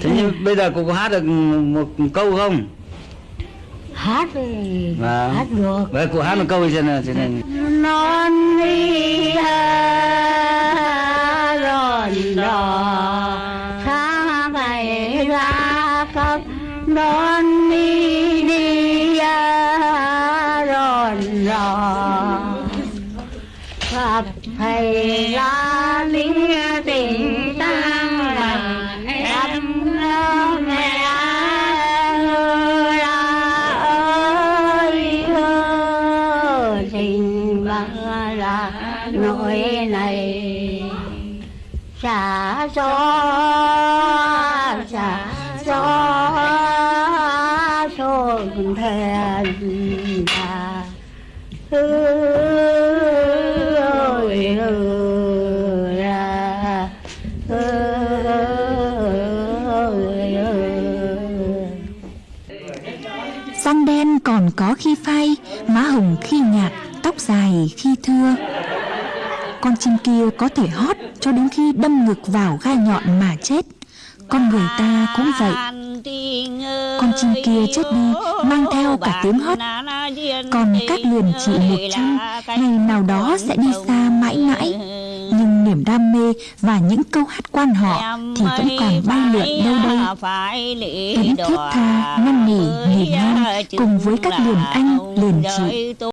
thế nhưng bây giờ cô có hát được một câu không? Hát thì Vâng. hát được. Vậy cô hát một câu cho nên cho nên non đi ròn đò sáng ngày ra khắp non đi đi ròn đò gặp thầy la lính nội nỗi này xả gió xả gió xuân thèn ta ơi ơi ra. Ơi ơi Răng đen còn có khi phai, má hồng khi nhạt, tóc dài khi thưa. Con chim kia có thể hót cho đến khi đâm ngực vào gai nhọn mà chết. Con người ta cũng vậy. Con chim kia chết đi mang theo cả tiếng hót. Còn các liền chị một trăm ngày nào đó sẽ đi xa mãi mãi. Nhưng niềm đam mê và những câu hát quan họ thì vẫn còn bay lượn đâu đây. Vẫn thiết tha, năn nỉ, nghỉ ngang cùng với các liền anh, liền chị.